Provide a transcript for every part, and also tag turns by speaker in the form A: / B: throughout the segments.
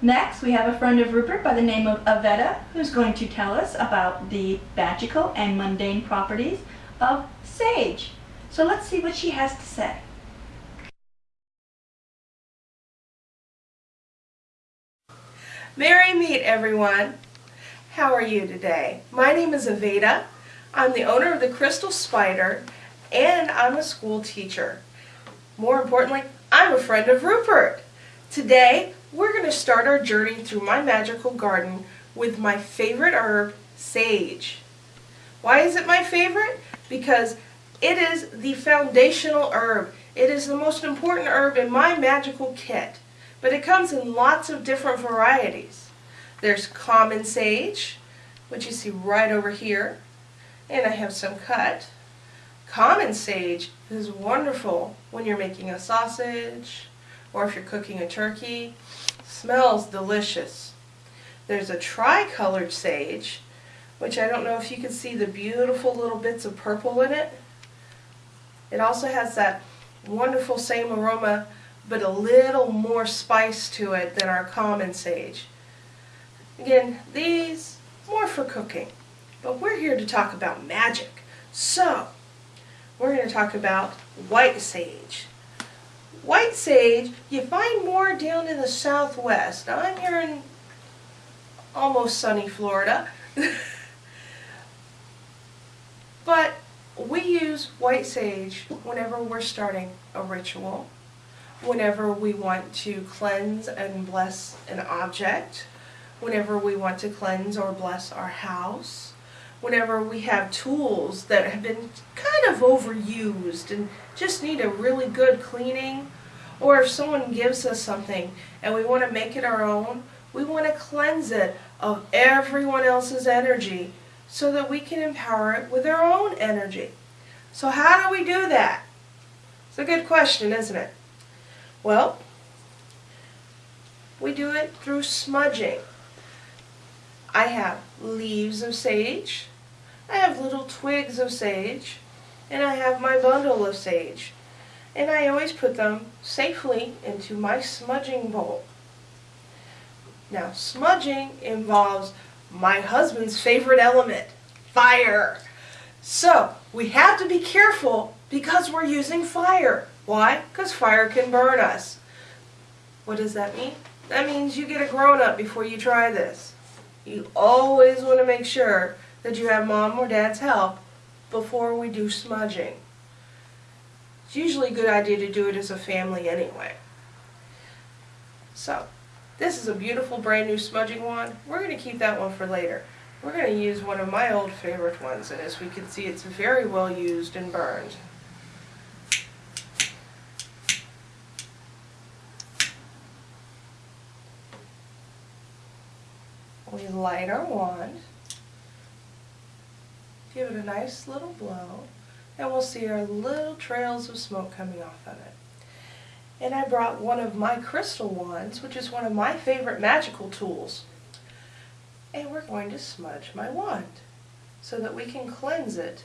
A: Next, we have a friend of Rupert by the name of Avetta, who's going to tell us about the magical and mundane properties of sage. So let's see what she has to say.
B: Merry meet everyone. How are you today? My name is Aveda. I'm the owner of the Crystal Spider and I'm a school teacher. More importantly, I'm a friend of Rupert. Today, we're going to start our journey through my magical garden with my favorite herb, sage. Why is it my favorite? Because it is the foundational herb. It is the most important herb in my magical kit, but it comes in lots of different varieties. There's common sage, which you see right over here, and I have some cut. Common sage is wonderful when you're making a sausage or if you're cooking a turkey. Smells delicious. There's a tricolored sage, which I don't know if you can see the beautiful little bits of purple in it. It also has that wonderful same aroma, but a little more spice to it than our common sage. Again, these more for cooking, but we're here to talk about magic. So, we're going to talk about white sage. White sage, you find more down in the southwest. Now, I'm here in almost sunny Florida. but we use white sage whenever we're starting a ritual, whenever we want to cleanse and bless an object, whenever we want to cleanse or bless our house, whenever we have tools that have been kind of overused and just need a really good cleaning, or if someone gives us something and we want to make it our own, we want to cleanse it of everyone else's energy so that we can empower it with our own energy. So how do we do that? It's a good question, isn't it? Well, we do it through smudging. I have leaves of sage, I have little twigs of sage, and I have my bundle of sage. And I always put them safely into my smudging bowl. Now, smudging involves my husband's favorite element, fire. So, we have to be careful because we're using fire. Why? Because fire can burn us. What does that mean? That means you get a grown-up before you try this. You always want to make sure that you have mom or dad's help before we do smudging. It's usually a good idea to do it as a family anyway. So, this is a beautiful brand new smudging wand. We're going to keep that one for later. We're going to use one of my old favorite ones, and as we can see, it's very well used and burned. We light our wand, give it a nice little blow, and we'll see our little trails of smoke coming off of it. And I brought one of my crystal wands, which is one of my favorite magical tools. And we're going to smudge my wand so that we can cleanse it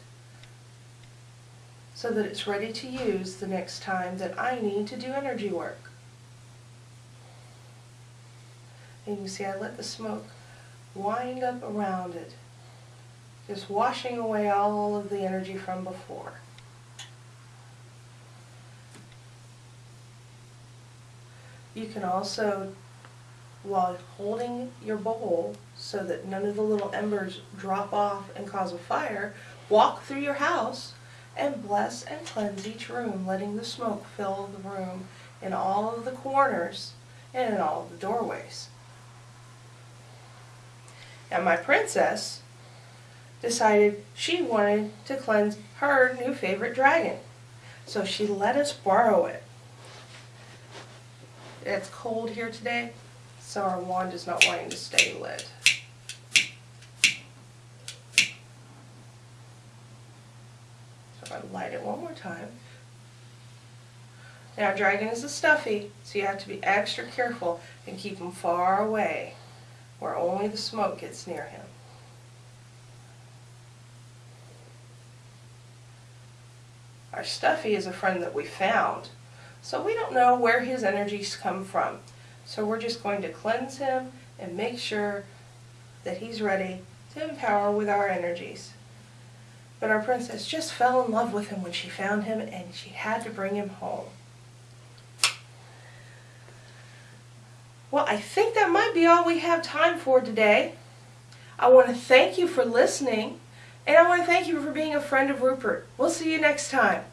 B: so that it's ready to use the next time that I need to do energy work. And you see I let the smoke wind up around it, just washing away all of the energy from before. You can also, while holding your bowl so that none of the little embers drop off and cause a fire, walk through your house and bless and cleanse each room, letting the smoke fill the room in all of the corners and in all of the doorways. And my princess decided she wanted to cleanse her new favorite dragon. So she let us borrow it. It's cold here today, so our wand is not wanting to stay lit. So I light it one more time. Now dragon is a stuffy, so you have to be extra careful and keep them far away where only the smoke gets near him. Our Stuffy is a friend that we found, so we don't know where his energies come from. So we're just going to cleanse him and make sure that he's ready to empower with our energies. But our princess just fell in love with him when she found him and she had to bring him home. Well, I think that might be all we have time for today. I want to thank you for listening and I want to thank you for being a friend of Rupert. We'll see you next time.